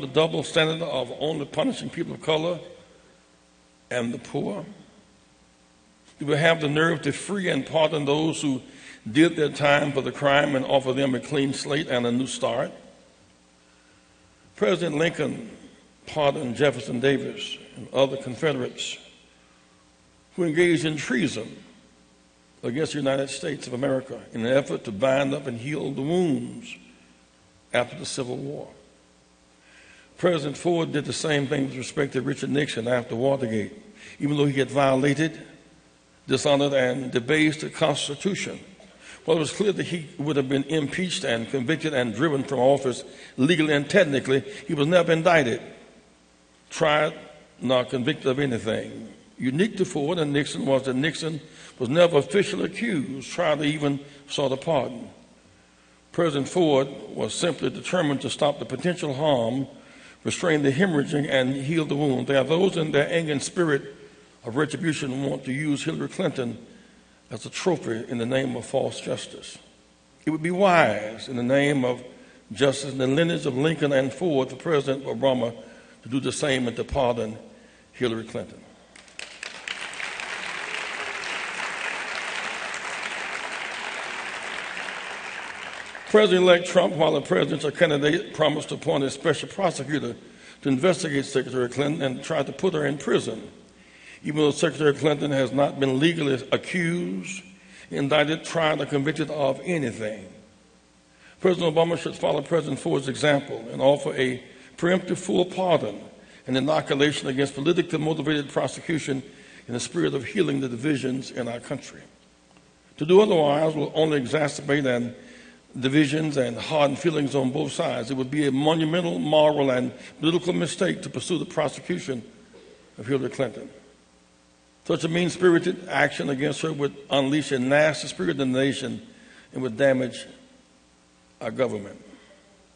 the double standard of only punishing people of color and the poor? Do we have the nerve to free and pardon those who did their time for the crime and offer them a clean slate and a new start? President Lincoln pardoned Jefferson Davis and other Confederates who engaged in treason against the United States of America in an effort to bind up and heal the wounds after the Civil War. President Ford did the same thing with respect to Richard Nixon after Watergate. Even though he had violated, dishonored, and debased the Constitution, well, it was clear that he would have been impeached and convicted and driven from office legally and technically. He was never indicted, tried, nor convicted of anything. Unique to Ford and Nixon was that Nixon was never officially accused, tried, or even sought a pardon. President Ford was simply determined to stop the potential harm, restrain the hemorrhaging, and heal the wound. There are those in their anger and spirit of retribution who want to use Hillary Clinton as a trophy in the name of false justice. It would be wise in the name of justice in the lineage of Lincoln and Ford for President Obama to do the same and to pardon Hillary Clinton. President-elect Trump, while a presidential candidate, promised to appoint a special prosecutor to investigate Secretary Clinton and try to put her in prison even though Secretary Clinton has not been legally accused, indicted, tried, or convicted of anything. President Obama should follow President Ford's example and offer a preemptive full pardon and inoculation against politically motivated prosecution in the spirit of healing the divisions in our country. To do otherwise will only exacerbate and divisions and hardened feelings on both sides. It would be a monumental moral and political mistake to pursue the prosecution of Hillary Clinton. Such a mean spirited action against her would unleash a nasty spirit in the nation and would damage our government.